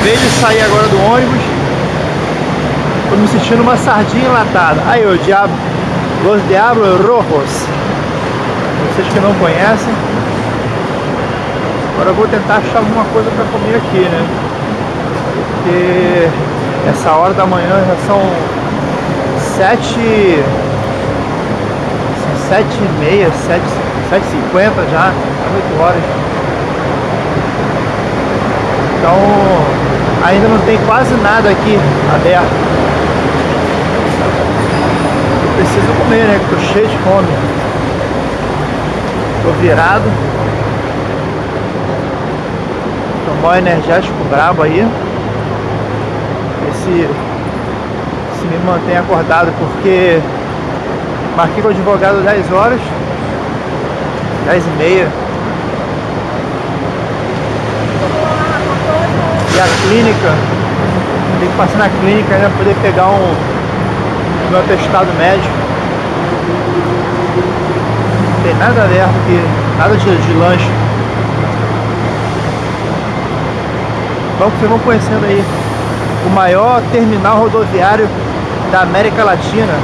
Acabei de sair agora do ônibus. Tô me sentindo uma sardinha enlatada. Aí, o diabo. Los Diablos Rojos. Vocês que não conhecem. Agora eu vou tentar achar alguma coisa para comer aqui, né? Porque essa hora da manhã já são sete... São sete e meia, sete, sete e cinquenta já, oito horas. Então ainda não tem quase nada aqui aberto. Eu preciso comer, né? Que tô cheio de fome. Tô virado. Tomar um energético brabo aí. Esse se me mantém acordado porque marquei com o advogado 10 horas 10 e meia a clínica, tem que passar na clínica ainda poder pegar um meu atestado médico. Não tem nada aberto aqui, nada de, de lanche. Então vocês vão conhecendo aí o maior terminal rodoviário da América Latina.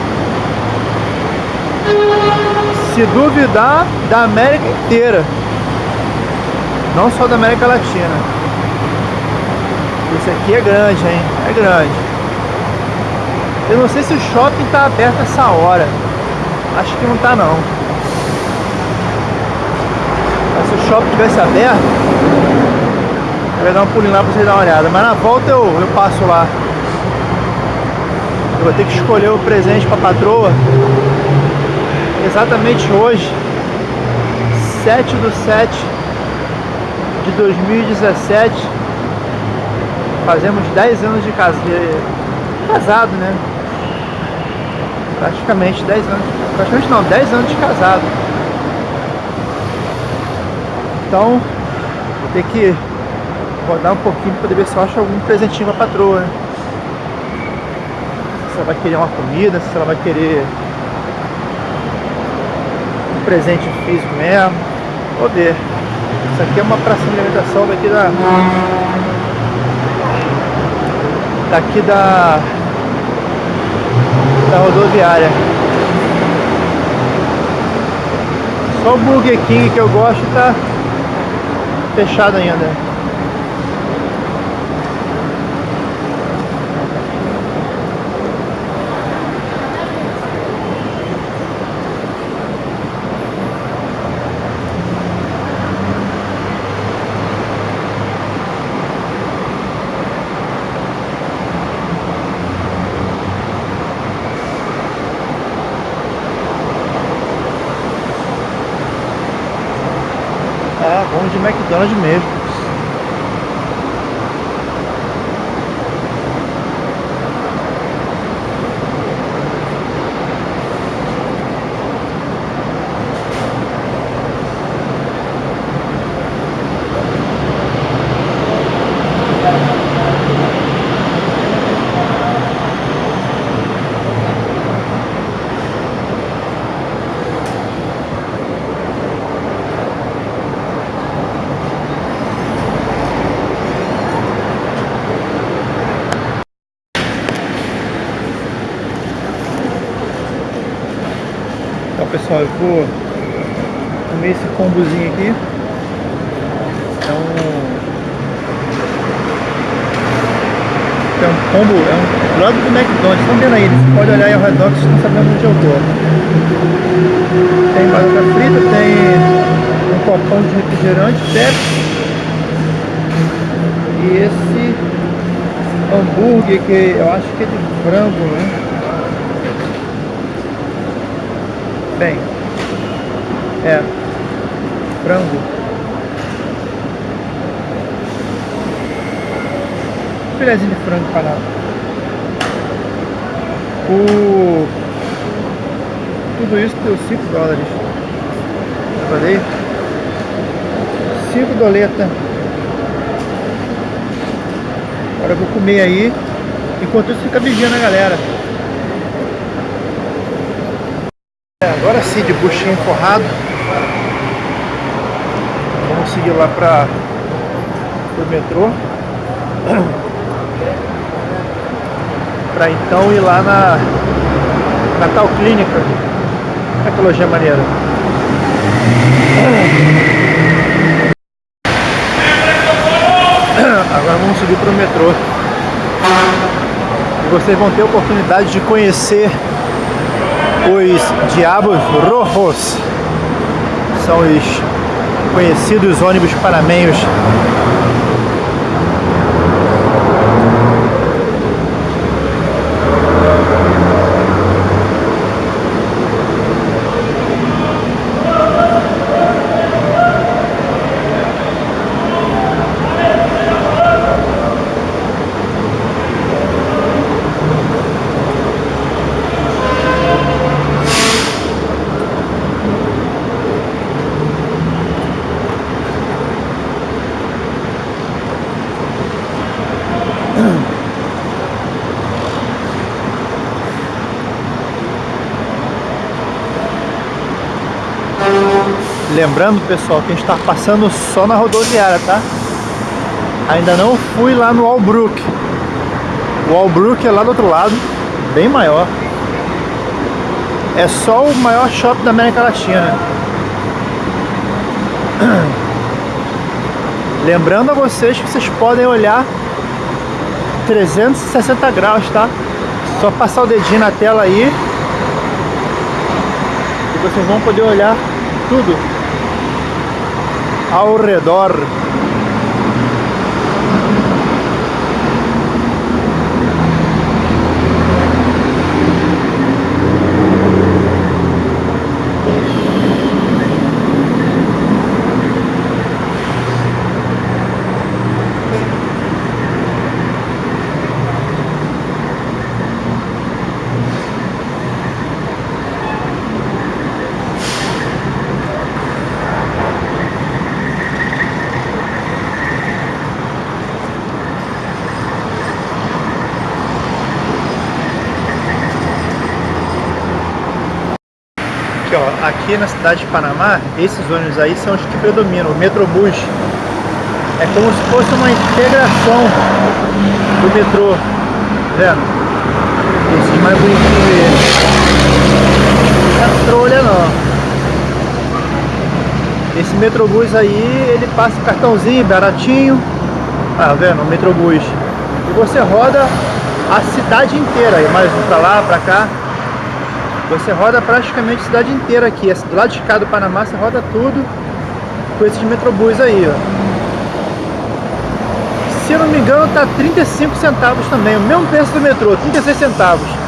Se duvidar, da América inteira. Não só da América Latina. Esse aqui é grande, hein? É grande. Eu não sei se o shopping tá aberto essa hora. Acho que não tá não. Mas se o shopping tivesse aberto, eu ia dar um pulinho lá pra vocês darem uma olhada. Mas na volta eu, eu passo lá. Eu vou ter que escolher o presente pra patroa. Exatamente hoje, 7 do 7 de 2017 Fazemos 10 anos de, casa, de casado, né? Praticamente 10 anos. Praticamente não, 10 anos de casado. Então, vou ter que rodar um pouquinho para ver se eu acho algum presentinho pra patroa, né? Se ela vai querer uma comida, se ela vai querer um presente físico mesmo. Vou ver. Isso aqui é uma praça de alimentação daqui da daqui da, da rodoviária. Só o Burger King que eu gosto tá fechado ainda. de McDonald's mesmo. Pessoal, eu vou comer esse combozinho aqui. É um... É um combo, é um lado do McDonald's, estão vendo aí, você pode olhar aí ao redor que vocês estão sabendo onde eu tô. Tem batata frita, tem um copão de refrigerante, Pepsi. E esse hambúrguer que eu acho que é de frango, né? Bem, é frango. Filézinho de frango panado. O... Tudo isso deu 5 dólares. Eu falei? 5 doleta. Agora eu vou comer aí. Enquanto isso fica vigiando a galera. Agora sim, de buchinho forrado. Vamos seguir lá para o metrô. Pra então ir lá na, na tal clínica. Loja maneira. Agora vamos subir para o metrô. E vocês vão ter a oportunidade de conhecer os Diabos Rojos. São os conhecidos ônibus panamenhos Lembrando, pessoal, que a gente está passando só na rodoviária, tá? Ainda não fui lá no Albrook. O Albrook é lá do outro lado, bem maior. É só o maior shopping da América Latina. Lembrando a vocês que vocês podem olhar 360 graus, tá? Só passar o dedinho na tela aí e vocês vão poder olhar tudo ao redor. ó, aqui na cidade de Panamá, esses ônibus aí são os que predominam, o Metrobus. É como se fosse uma integração do metrô, tá vendo? Esse mais bonitinho aí. Não é trolha não. Esse Metrobus aí, ele passa cartãozinho, baratinho. Tá vendo? O Metrobus. E você roda a cidade inteira, aí mais um pra lá, pra cá. Você roda praticamente a cidade inteira aqui. Do lado de cá do Panamá você roda tudo com esses metrobus aí, ó. Se eu não me engano tá 35 centavos também, o mesmo preço do metrô, 36 centavos.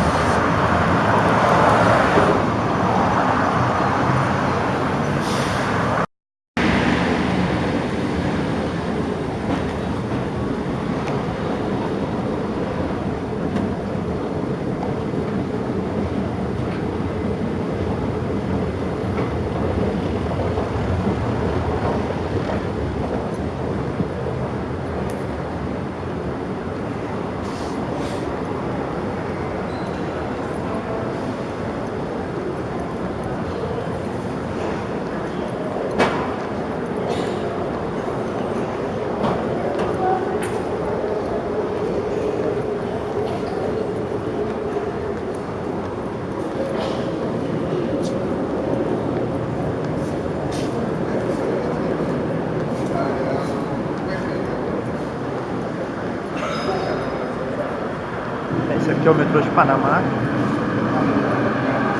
É o metrô de Panamá.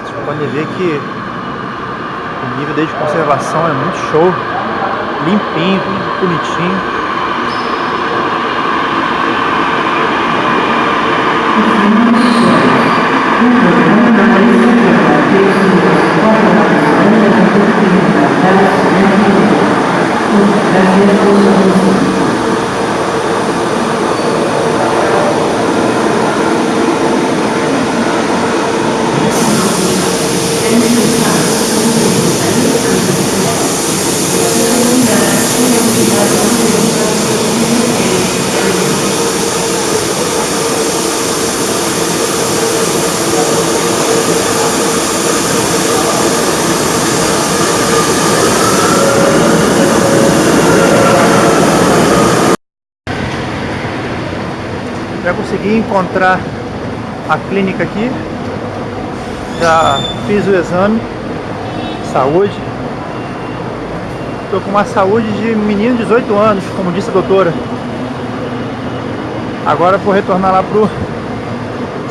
Vocês podem ver que o nível de conservação é muito show. Limpinho, bonitinho. Para conseguir encontrar a clínica aqui. Já fiz o exame. Saúde. Estou com uma saúde de menino de 18 anos, como disse a doutora. Agora vou retornar lá pro...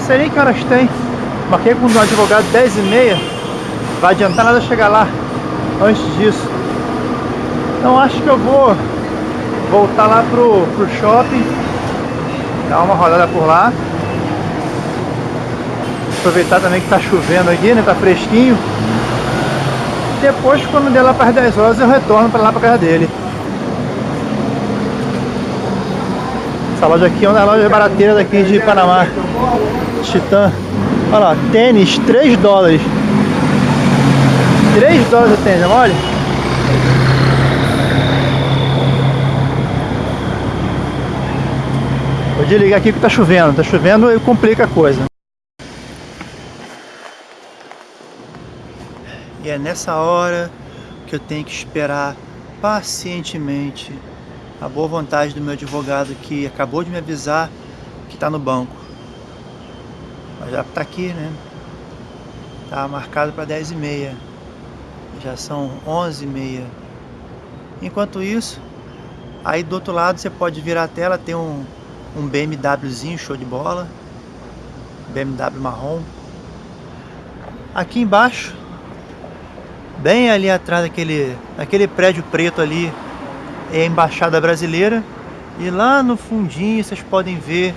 Sei nem que horas tem. Marquei com um advogado 10 e meia. Vai adiantar nada chegar lá antes disso. Então acho que eu vou voltar lá pro, pro shopping. Dar uma rodada por lá. Aproveitar também que tá chovendo aqui, né? Tá fresquinho. Depois, quando der lá para as 10 horas, eu retorno para lá para casa dele. Essa loja aqui é uma das lojas barateiras daqui de Panamá. Titã. Olha lá, tênis, 3 dólares. 3 dólares o tênis, olha. Desligar aqui que tá chovendo. Tá chovendo e complica a coisa. E é nessa hora que eu tenho que esperar pacientemente a boa vontade do meu advogado que acabou de me avisar que está no banco. Mas já está aqui, né? Tá marcado para 10 e meia. Já são 11 e meia. Enquanto isso, aí do outro lado você pode virar a tela, tem um, um BMWzinho show de bola. BMW marrom. Aqui embaixo Bem ali atrás daquele, daquele prédio preto ali é a Embaixada Brasileira. E lá no fundinho vocês podem ver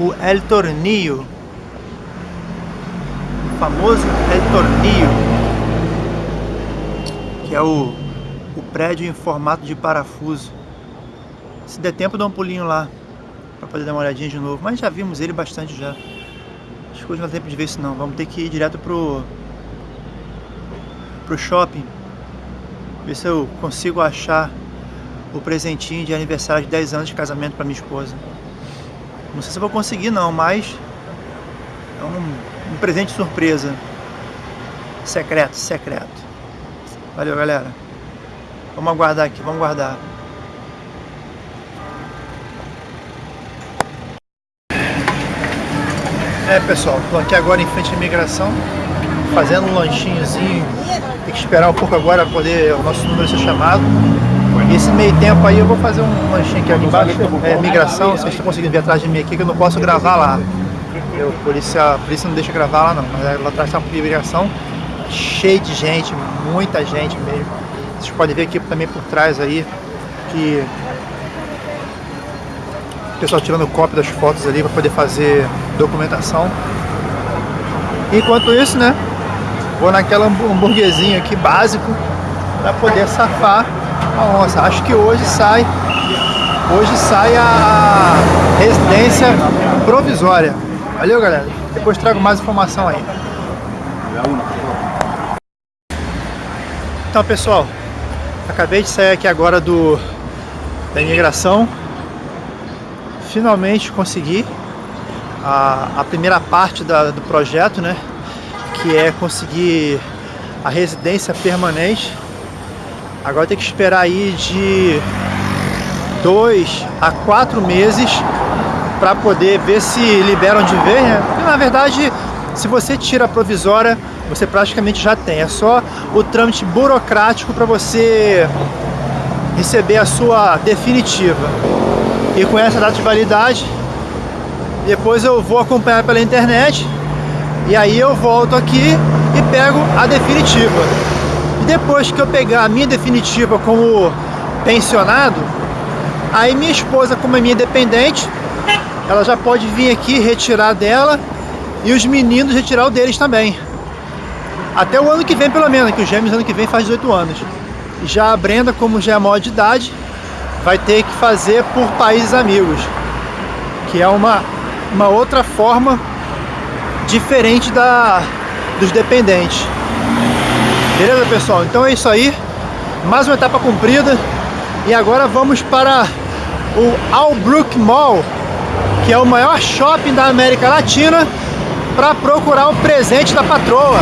o El Tornillo. O famoso El Tornillo. Que é o, o prédio em formato de parafuso. Se der tempo, dá um pulinho lá. Pra poder dar uma olhadinha de novo. Mas já vimos ele bastante já. Acho que hoje não dá tempo de ver isso não. Vamos ter que ir direto pro pro shopping, ver se eu consigo achar o presentinho de aniversário de 10 anos de casamento para minha esposa. Não sei se vou conseguir não, mas é um, um presente surpresa. Secreto, secreto. Valeu, galera. Vamos aguardar aqui, vamos aguardar. É, pessoal, estou aqui agora em frente à imigração fazendo um lanchinhozinho. Tem que esperar um pouco agora para poder o nosso número ser chamado. E esse meio tempo aí eu vou fazer um lanchinho aqui, aqui embaixo, é migração, vocês estão conseguindo ver atrás de mim aqui que eu não posso gravar lá. Eu, por isso a polícia não deixa gravar lá não, mas é, lá atrás está uma migração cheio de gente, muita gente mesmo. Vocês podem ver aqui também por trás aí que o pessoal tirando cópia das fotos ali para poder fazer documentação. Enquanto isso, né, Vou naquela hamburguesinho aqui básico para poder safar a onça. Acho que hoje sai hoje sai a residência provisória. Valeu, galera. Depois trago mais informação aí. Então, pessoal, acabei de sair aqui agora do da imigração. Finalmente consegui a, a primeira parte da, do projeto, né? que é conseguir a residência permanente. Agora tem que esperar aí de dois a quatro meses para poder ver se liberam de vez, né? Na verdade, se você tira a provisória, você praticamente já tem. É só o trâmite burocrático para você receber a sua definitiva. E com essa data de validade, depois eu vou acompanhar pela internet e aí eu volto aqui e pego a definitiva. E depois que eu pegar a minha definitiva como pensionado, aí minha esposa, como é minha dependente, ela já pode vir aqui retirar dela e os meninos retirar o deles também. Até o ano que vem, pelo menos, que os gêmeos ano que vem faz 18 anos. Já a Brenda, como já é maior de idade, vai ter que fazer por países amigos, que é uma, uma outra forma diferente da, dos dependentes. Beleza, pessoal? Então é isso aí. Mais uma etapa cumprida. E agora vamos para o Albrook Mall, que é o maior shopping da América Latina, para procurar o presente da patroa.